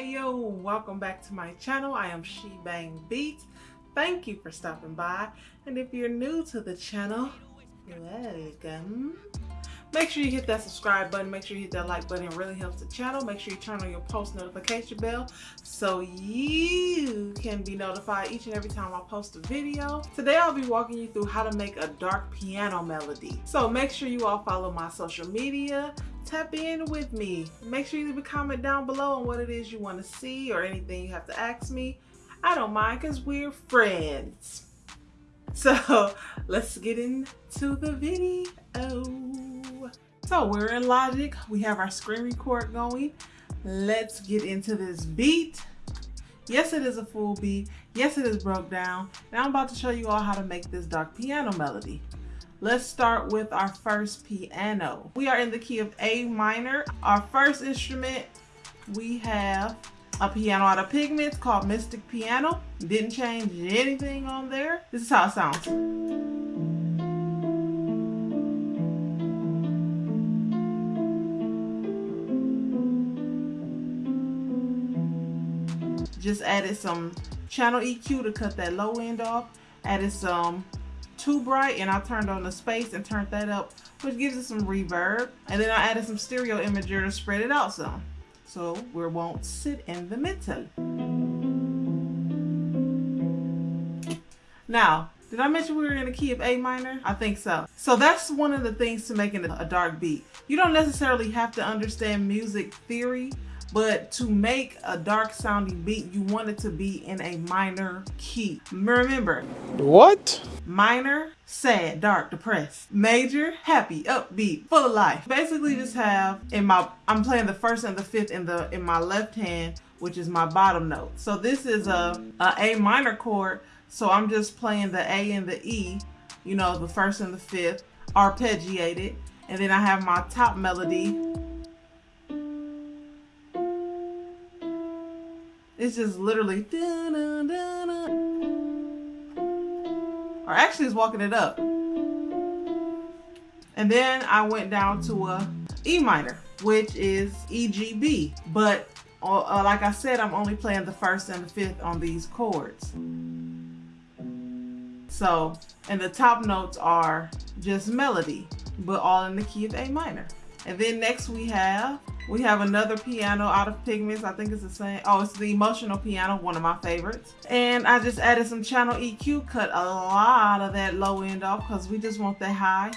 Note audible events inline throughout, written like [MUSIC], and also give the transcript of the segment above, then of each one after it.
Hey yo, welcome back to my channel. I am She Bang Beats. Thank you for stopping by. And if you're new to the channel, welcome. Make sure you hit that subscribe button. Make sure you hit that like button. It really helps the channel. Make sure you turn on your post notification bell so you can be notified each and every time I post a video. Today I'll be walking you through how to make a dark piano melody. So make sure you all follow my social media tap in with me. Make sure you leave a comment down below on what it is you want to see or anything you have to ask me. I don't mind because we're friends. [LAUGHS] So let's get into the video. So we're in Logic. We have our screen record going. Let's get into this beat. Yes, it is a full beat. Yes, it is broke down. Now I'm about to show you all how to make this dark piano melody. Let's start with our first piano. We are in the key of A minor. Our first instrument, we have a piano out of Pigments called Mystic Piano. Didn't change anything on there. This is how it sounds. Just added some channel EQ to cut that low end off. Added some too bright and I turned on the space and turned that up which gives it some reverb and then I added some stereo imager to spread it out some so we won't sit in the middle. Now did I mention we were in a key of A minor? I think so. So that's one of the things to making a dark beat. You don't necessarily have to understand music theory but to make a dark sounding beat, you want it to be in a minor key. Remember. What? Minor, sad, dark, depressed. Major, happy, upbeat, full of life. Basically just have in my, I'm playing the first and the fifth in the in my left hand, which is my bottom note. So this is a, a A minor chord. So I'm just playing the A and the E, you know, the first and the fifth, arpeggiated. And then I have my top melody It's just literally, or actually it's walking it up. And then I went down to a E minor, which is EGB. But uh, uh, like I said, I'm only playing the first and the fifth on these chords. So, and the top notes are just melody, but all in the key of A minor. And then next we have we have another piano out of Pigments. I think it's the same. Oh, it's the Emotional Piano, one of my favorites. And I just added some channel EQ, cut a lot of that low end off because we just want that high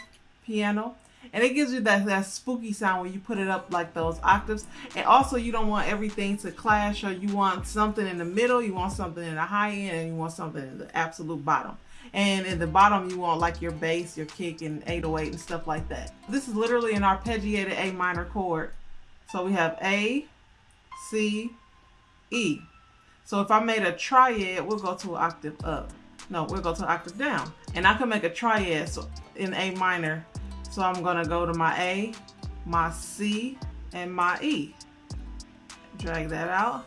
piano. And it gives you that, that spooky sound when you put it up like those octaves. And also you don't want everything to clash or you want something in the middle, you want something in the high end, and you want something in the absolute bottom. And in the bottom, you want like your bass, your kick, and 808 and stuff like that. This is literally an arpeggiated oh A minor chord. So we have A, C, E. So if I made a triad, we'll go to an octave up. No, we'll go to an octave down. And I can make a triad in A minor. So I'm gonna go to my A, my C, and my E. Drag that out.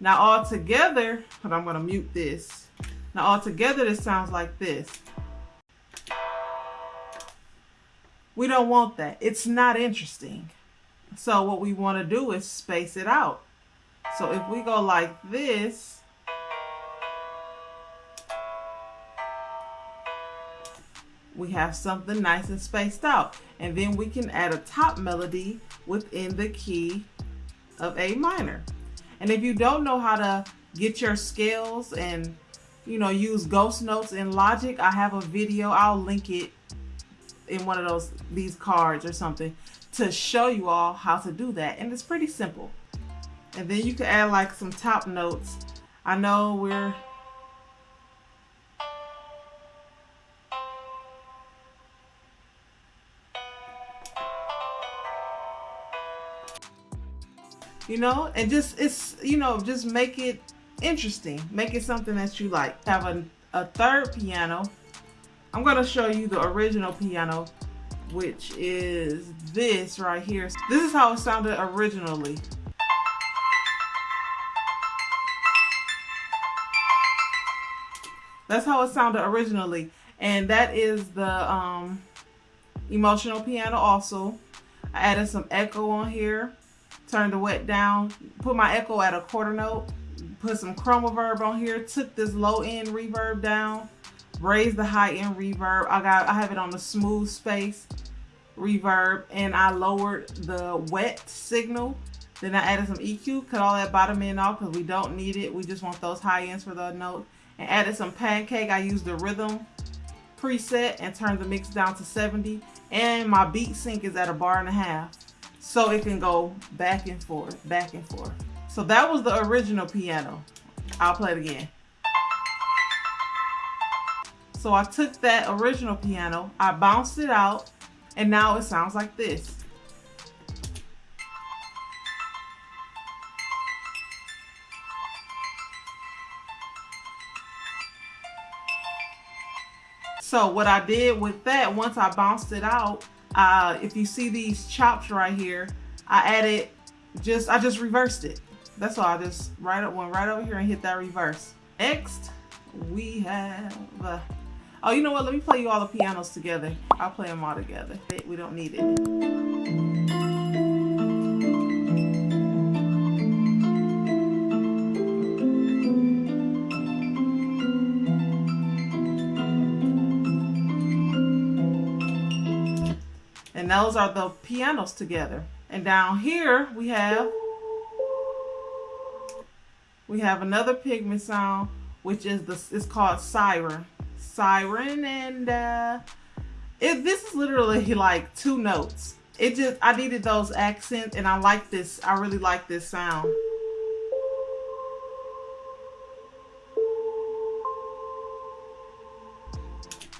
Now all together, but I'm gonna mute this. Now all together, this sounds like this. We don't want that. It's not interesting. So what we want to do is space it out. So if we go like this, we have something nice and spaced out. And then we can add a top melody within the key of A minor. And if you don't know how to get your scales and you know use ghost notes in Logic, I have a video, I'll link it in one of those these cards or something to show you all how to do that. And it's pretty simple. And then you can add like some top notes. I know we're you know and just it's you know just make it interesting make it something that you like have a, a third piano I'm to show you the original piano which is this right here. This is how it sounded originally. That's how it sounded originally. And that is the um, emotional piano also. I added some echo on here turned the wet down, put my echo at a quarter note, put some chroma reverb on here, took this low end reverb down, raised the high end reverb. I got I have it on the smooth space reverb and I lowered the wet signal. Then I added some EQ, cut all that bottom end off because we don't need it. We just want those high ends for the note. And added some pancake. I used the rhythm preset and turned the mix down to 70. And my beat sync is at a bar and a half. So it can go back and forth, back and forth. So that was the original piano. I'll play it again. So I took that original piano, I bounced it out, and now it sounds like this. So what I did with that, once I bounced it out, uh, if you see these chops right here, I added just, I just reversed it. That's all, I just right up, went right over here and hit that reverse. Next, we have, uh, Oh, you know what? Let me play you all the pianos together. I'll play them all together. We don't need it. And those are the pianos together. And down here we have we have another pigment sound, which is the it's called siren siren and uh it this is literally like two notes. It just i needed those accents and i like this i really like this sound.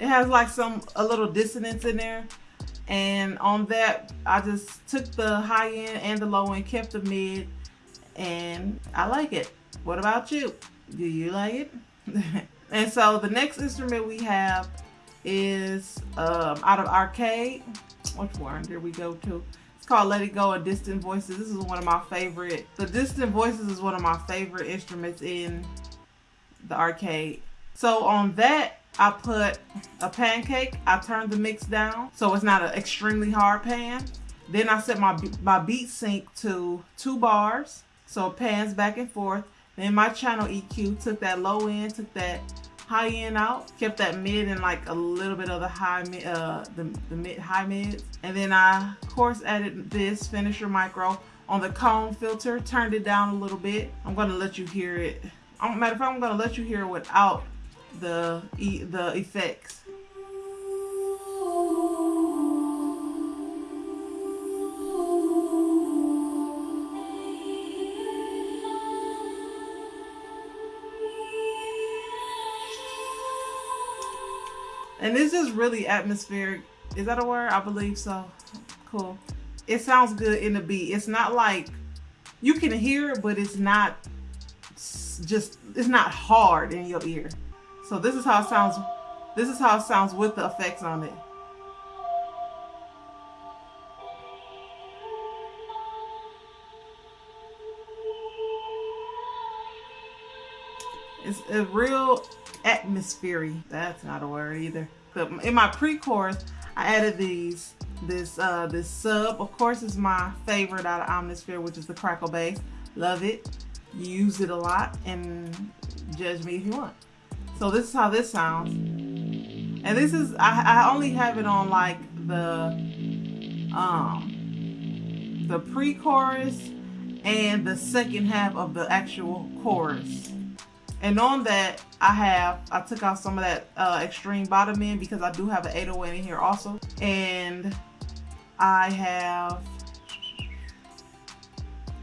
It has like some a little dissonance in there. And on that i just took the high end and the low end kept the mid and i like it. What about you? Do you like it [LAUGHS] And so the next instrument we have is um, out of Arcade. Which one did we go to? It's called Let It Go and Distant Voices. This is one of my favorite. The Distant Voices is one of my favorite instruments in the arcade. So on that, I put a pancake. I turned the mix down so it's not an extremely hard pan. Then I set my, my beat sync to two bars. So it pans back and forth. Then my channel EQ took that low end, took that high end out, kept that mid and like a little bit of the high mid, uh, the, the mid high mids. And then I of course added this finisher micro on the cone filter, turned it down a little bit. I'm gonna let you hear it. I'm, matter of fact, I'm gonna let you hear it without the the effects. And this is really atmospheric. Is that a word? I believe so. Cool. It sounds good in the beat. It's not like, you can hear it, but it's not just, it's not hard in your ear. So this is how it sounds. This is how it sounds with the effects on it. It's a real atmosphere. That's not a word either. But in my pre-chorus, I added these. This uh, this sub, of course, is my favorite out of Omnisphere, which is the crackle bass. Love it. Use it a lot and judge me if you want. So this is how this sounds. And this is I, I only have it on like the um the pre-chorus and the second half of the actual chorus. And on that, I have, I took out some of that uh, extreme bottom end because I do have an 808 in here also. And I have,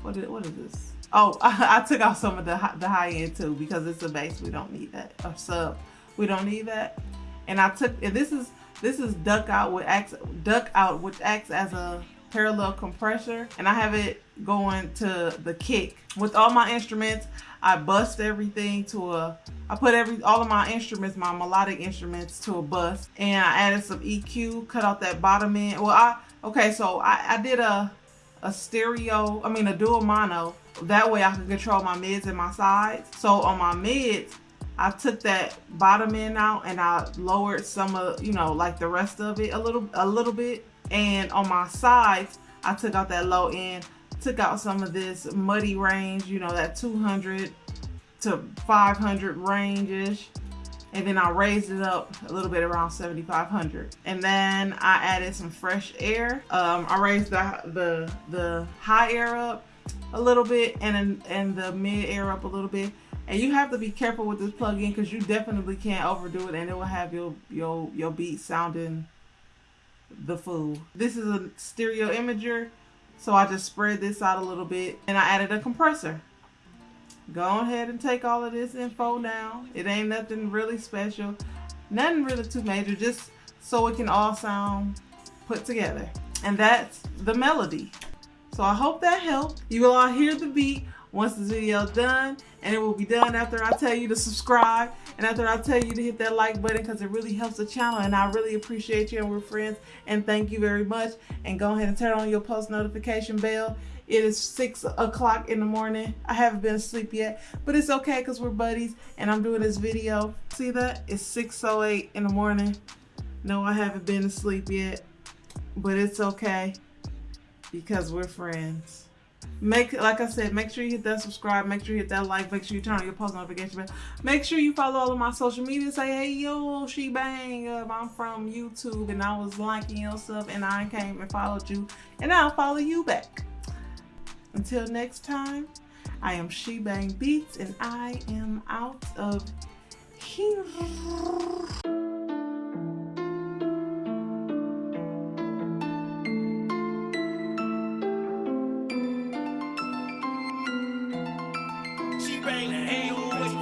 what is, what is this? Oh, I, [LAUGHS] I took out some of the, the high end too because it's a bass. We don't need that. Sub. We don't need that. And I took, and this is, this is duck out with acts, duck out, which acts as a parallel compressor. And I have it going to the kick. With all my instruments, I bust everything to a, I put every, all of my instruments, my melodic instruments to a bus and I added some EQ, cut out that bottom end. Well, I, okay, so I, I did a, a stereo, I mean a dual mono. That way I can control my mids and my sides. So on my mids, I took that bottom end out and I lowered some of, you know, like the rest of it a little, a little bit. And on my sides, I took out that low end took out some of this muddy range, you know, that 200 to 500 range-ish. And then I raised it up a little bit around 7,500. And then I added some fresh air. Um, I raised the, the, the high air up a little bit and, and the mid air up a little bit. And you have to be careful with this plug-in because you definitely can't overdo it and it will have your, your, your beat sounding the fool. This is a stereo imager. So I just spread this out a little bit and I added a compressor. Go ahead and take all of this info now. It ain't nothing really special. Nothing really too major, just so it can all sound put together. And that's the melody. So I hope that helped. You will all hear the beat once this video done and it will be done after I tell you to subscribe and after I tell you to hit that like button because it really helps the channel and I really appreciate you and we're friends and thank you very much. And go ahead and turn on your post notification bell. It is six o'clock in the morning. I haven't been asleep yet but it's okay because we're buddies and I'm doing this video. See that? It's 608 in the morning. No I haven't been asleep yet but it's okay because we're friends Make like I said, make sure you hit that subscribe, make sure you hit that like, make sure you turn on your post notification bell. Make sure you follow all of my social media. Say, hey yo, she bang up. I'm from YouTube and I was liking your stuff and I came and followed you and I'll follow you back. Until next time, I am She Bang Beats and I am out of here. Hey,